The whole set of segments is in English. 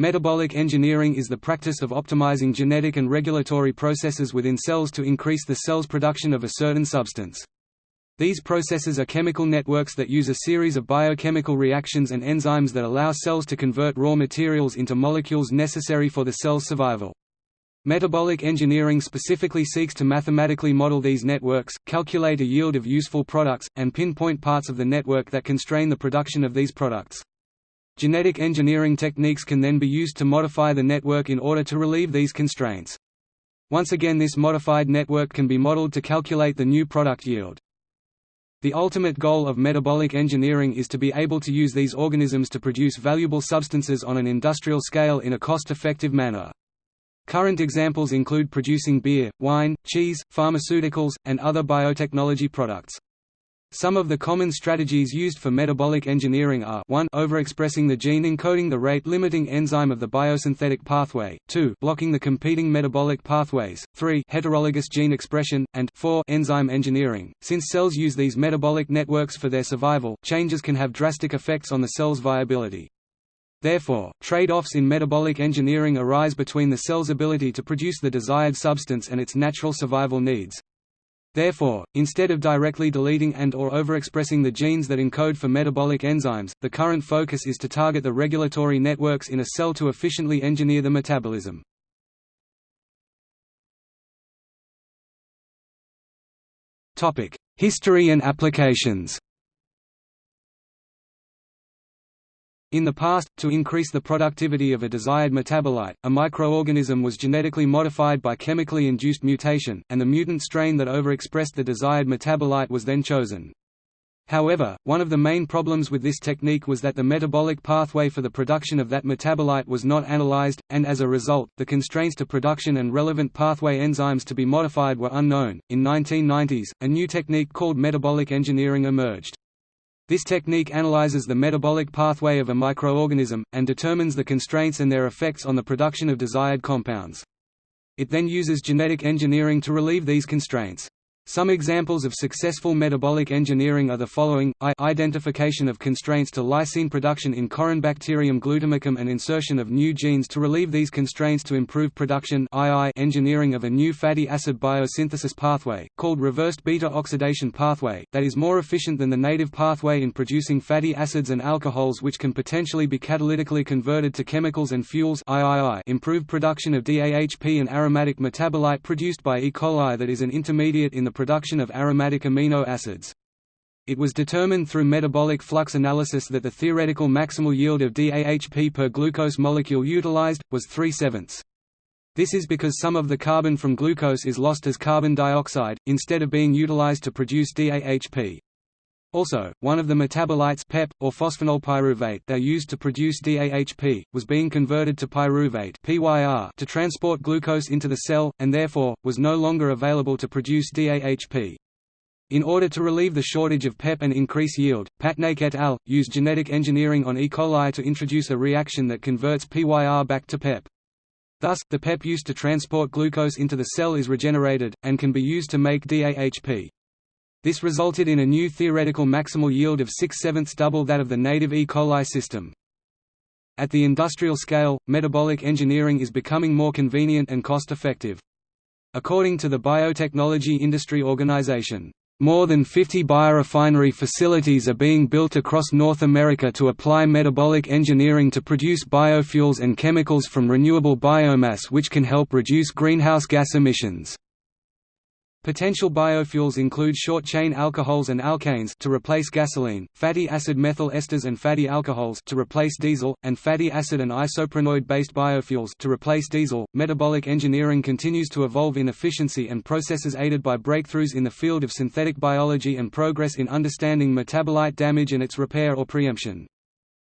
Metabolic engineering is the practice of optimizing genetic and regulatory processes within cells to increase the cell's production of a certain substance. These processes are chemical networks that use a series of biochemical reactions and enzymes that allow cells to convert raw materials into molecules necessary for the cell's survival. Metabolic engineering specifically seeks to mathematically model these networks, calculate a yield of useful products, and pinpoint parts of the network that constrain the production of these products. Genetic engineering techniques can then be used to modify the network in order to relieve these constraints. Once again this modified network can be modeled to calculate the new product yield. The ultimate goal of metabolic engineering is to be able to use these organisms to produce valuable substances on an industrial scale in a cost-effective manner. Current examples include producing beer, wine, cheese, pharmaceuticals, and other biotechnology products. Some of the common strategies used for metabolic engineering are 1 overexpressing the gene encoding the rate-limiting enzyme of the biosynthetic pathway, 2 blocking the competing metabolic pathways, 3 heterologous gene expression, and 4 enzyme engineering. Since cells use these metabolic networks for their survival, changes can have drastic effects on the cell's viability. Therefore, trade-offs in metabolic engineering arise between the cell's ability to produce the desired substance and its natural survival needs. Therefore, instead of directly deleting and or overexpressing the genes that encode for metabolic enzymes, the current focus is to target the regulatory networks in a cell to efficiently engineer the metabolism. History and applications In the past, to increase the productivity of a desired metabolite, a microorganism was genetically modified by chemically induced mutation, and the mutant strain that overexpressed the desired metabolite was then chosen. However, one of the main problems with this technique was that the metabolic pathway for the production of that metabolite was not analyzed, and as a result, the constraints to production and relevant pathway enzymes to be modified were unknown. In 1990s, a new technique called metabolic engineering emerged. This technique analyzes the metabolic pathway of a microorganism, and determines the constraints and their effects on the production of desired compounds. It then uses genetic engineering to relieve these constraints. Some examples of successful metabolic engineering are the following, I. Identification of constraints to lysine production in Corynebacterium glutamicum and insertion of new genes to relieve these constraints to improve production. II engineering of a new fatty acid biosynthesis pathway, called reversed beta-oxidation pathway, that is more efficient than the native pathway in producing fatty acids and alcohols which can potentially be catalytically converted to chemicals and fuels. III improved production of DAHP an aromatic metabolite produced by E. coli that is an intermediate in the production of aromatic amino acids. It was determined through metabolic flux analysis that the theoretical maximal yield of DAHP per glucose molecule utilized, was 3 sevenths. This is because some of the carbon from glucose is lost as carbon dioxide, instead of being utilized to produce DAHP. Also, one of the metabolites PEP, or phosphoenolpyruvate that used to produce DAHP, was being converted to pyruvate PYR to transport glucose into the cell, and therefore, was no longer available to produce DAHP. In order to relieve the shortage of PEP and increase yield, Patnaik et al. used genetic engineering on E. coli to introduce a reaction that converts PYR back to PEP. Thus, the PEP used to transport glucose into the cell is regenerated, and can be used to make DAHP. This resulted in a new theoretical maximal yield of 6 sevenths double that of the native E. coli system. At the industrial scale, metabolic engineering is becoming more convenient and cost-effective. According to the Biotechnology Industry Organization, more than 50 biorefinery facilities are being built across North America to apply metabolic engineering to produce biofuels and chemicals from renewable biomass which can help reduce greenhouse gas emissions. Potential biofuels include short-chain alcohols and alkanes to replace gasoline, fatty acid methyl esters and fatty alcohols to replace diesel, and fatty acid and isoprenoid-based biofuels to replace diesel. Metabolic engineering continues to evolve in efficiency and processes aided by breakthroughs in the field of synthetic biology and progress in understanding metabolite damage and its repair or preemption.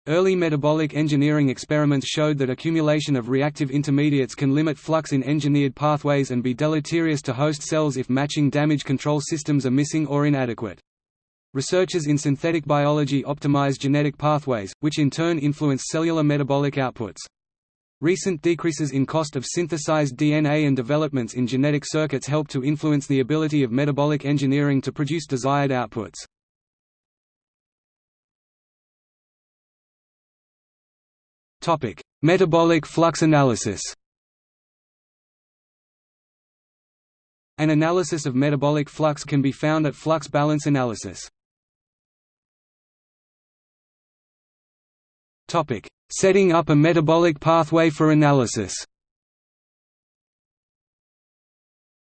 Early metabolic engineering experiments showed that accumulation of reactive intermediates can limit flux in engineered pathways and be deleterious to host cells if matching damage control systems are missing or inadequate. Researchers in synthetic biology optimize genetic pathways, which in turn influence cellular metabolic outputs. Recent decreases in cost of synthesized DNA and developments in genetic circuits help to influence the ability of metabolic engineering to produce desired outputs. Topic: Metabolic flux analysis. An analysis of metabolic flux can be found at flux balance analysis. Topic: Setting up a metabolic pathway for analysis.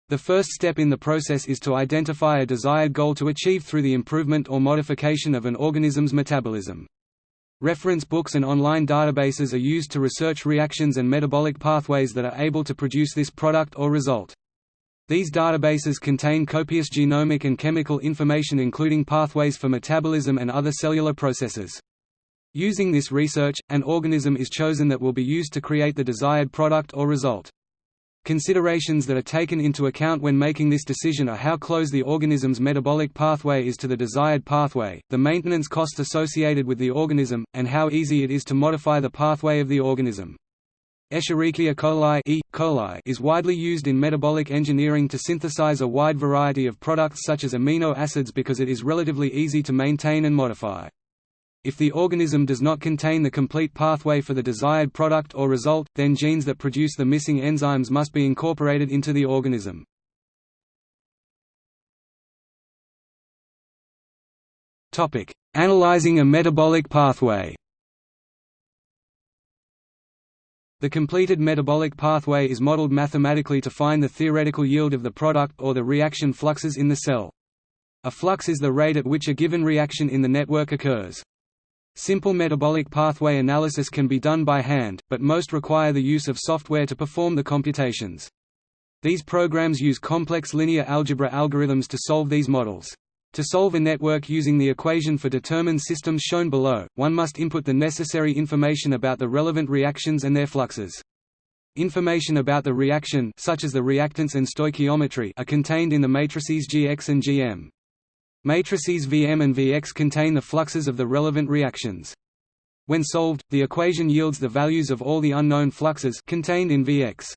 The first step in the process is to identify a desired goal to achieve through the improvement or modification of an organism's metabolism. Reference books and online databases are used to research reactions and metabolic pathways that are able to produce this product or result. These databases contain copious genomic and chemical information including pathways for metabolism and other cellular processes. Using this research, an organism is chosen that will be used to create the desired product or result. Considerations that are taken into account when making this decision are how close the organism's metabolic pathway is to the desired pathway, the maintenance cost associated with the organism, and how easy it is to modify the pathway of the organism. Escherichia coli, e. coli is widely used in metabolic engineering to synthesize a wide variety of products such as amino acids because it is relatively easy to maintain and modify. If the organism does not contain the complete pathway for the desired product or result, then genes that produce the missing enzymes must be incorporated into the organism. Analyzing a metabolic pathway The completed metabolic pathway is modeled mathematically to find the theoretical yield of the product or the reaction fluxes in the cell. A flux is the rate at which a given reaction in the network occurs. Simple metabolic pathway analysis can be done by hand, but most require the use of software to perform the computations. These programs use complex linear algebra algorithms to solve these models. To solve a network using the equation for determined systems shown below, one must input the necessary information about the relevant reactions and their fluxes. Information about the reaction such as the reactants and stoichiometry are contained in the matrices Gx and Gm. Matrices Vm and Vx contain the fluxes of the relevant reactions. When solved, the equation yields the values of all the unknown fluxes contained in Vx.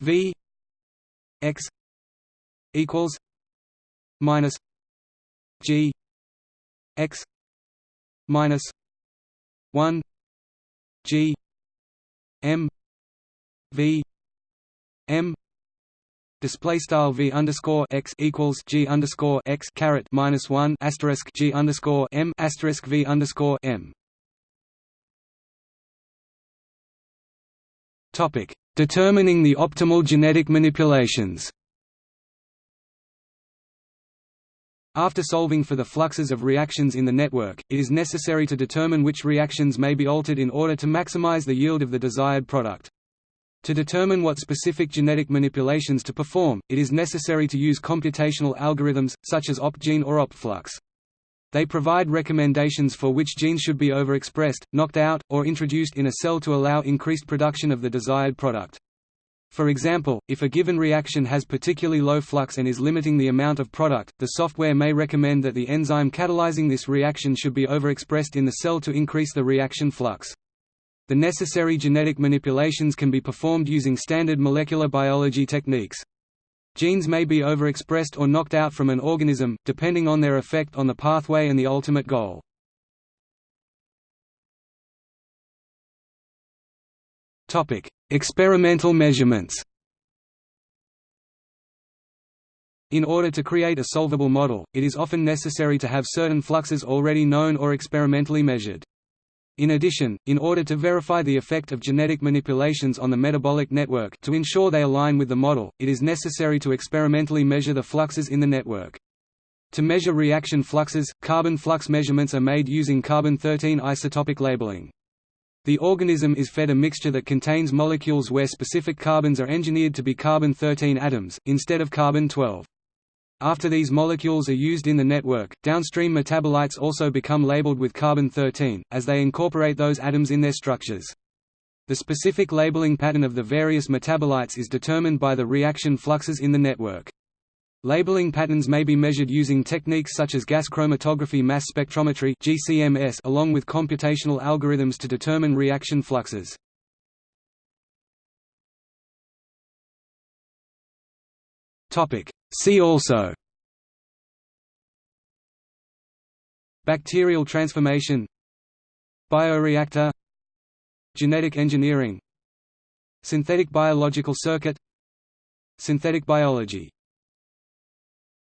V x equals minus G x minus one G M V M display style v underscore x equals g underscore x caret minus one asterisk g underscore m asterisk v underscore m. Topic: Determining the optimal genetic manipulations. After solving for the fluxes of reactions in the network, it is necessary to determine which reactions may be altered in order to maximize the yield of the desired product. To determine what specific genetic manipulations to perform, it is necessary to use computational algorithms, such as OptGene or OptFlux. They provide recommendations for which genes should be overexpressed, knocked out, or introduced in a cell to allow increased production of the desired product. For example, if a given reaction has particularly low flux and is limiting the amount of product, the software may recommend that the enzyme catalyzing this reaction should be overexpressed in the cell to increase the reaction flux. The necessary genetic manipulations can be performed using standard molecular biology techniques. Genes may be overexpressed or knocked out from an organism, depending on their effect on the pathway and the ultimate goal. Experimental measurements In order to create a solvable model, it is often necessary to have certain fluxes already known or experimentally measured. In addition, in order to verify the effect of genetic manipulations on the metabolic network to ensure they align with the model, it is necessary to experimentally measure the fluxes in the network. To measure reaction fluxes, carbon flux measurements are made using carbon-13 isotopic labeling. The organism is fed a mixture that contains molecules where specific carbons are engineered to be carbon-13 atoms, instead of carbon-12. After these molecules are used in the network, downstream metabolites also become labeled with carbon-13, as they incorporate those atoms in their structures. The specific labeling pattern of the various metabolites is determined by the reaction fluxes in the network. Labeling patterns may be measured using techniques such as gas chromatography mass spectrometry along with computational algorithms to determine reaction fluxes. Topic: See also. Bacterial transformation. Bioreactor. Genetic engineering. Synthetic biological circuit. Synthetic biology